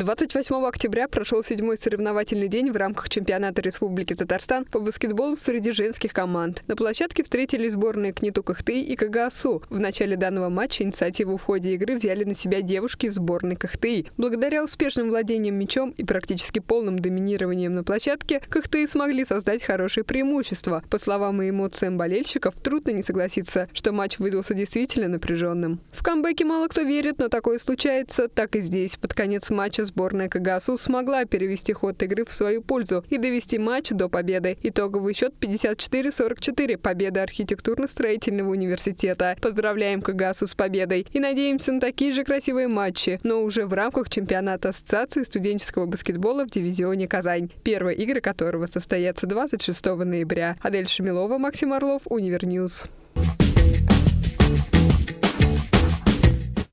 28 октября прошел седьмой соревновательный день в рамках чемпионата Республики Татарстан по баскетболу среди женских команд. На площадке встретились сборные КНИТУ Кахты и КГАСУ. В начале данного матча инициативу в ходе игры взяли на себя девушки сборной Кахты. Благодаря успешным владением мячом и практически полным доминированием на площадке, Кахты смогли создать хорошее преимущество. По словам и эмоциям болельщиков, трудно не согласиться, что матч выдался действительно напряженным. В камбэке мало кто верит, но такое случается. Так и здесь. Под конец матча сборная КГАСУ смогла перевести ход игры в свою пользу и довести матч до победы. Итоговый счет 54-44. Победа архитектурно-строительного университета. Поздравляем КГАСУ с победой и надеемся на такие же красивые матчи, но уже в рамках чемпионата Ассоциации студенческого баскетбола в дивизионе Казань, первые игры которого состоятся 26 ноября. Адель Шамилова, Максим Орлов, UniverNews.